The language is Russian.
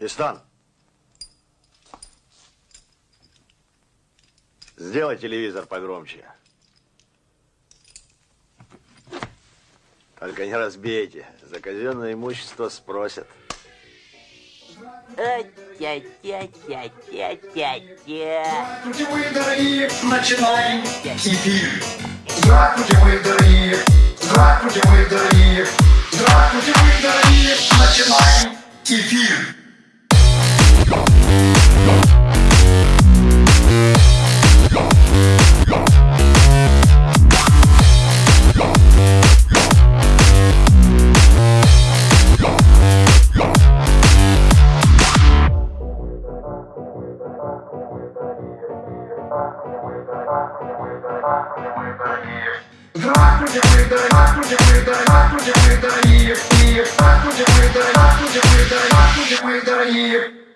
Истан. Сделай телевизор погромче. Только не разбейте. За казенное имущество спросят. Тя-тя-тя-тя-тя. Здравствуйте, мы дорогие, начинаем эфир. Здравствуйте, мы дорогие, здравствуйте, мы дорогие, здравствуйте, мы дорогие, начинаем эфир. Здравствуйте, дорогие, здравствуйте, дорогие, здравствуйте, мы дорогие, здравствуйте, дорогие, здравствуйте, дорогие, здравствуйте, мы дорогие.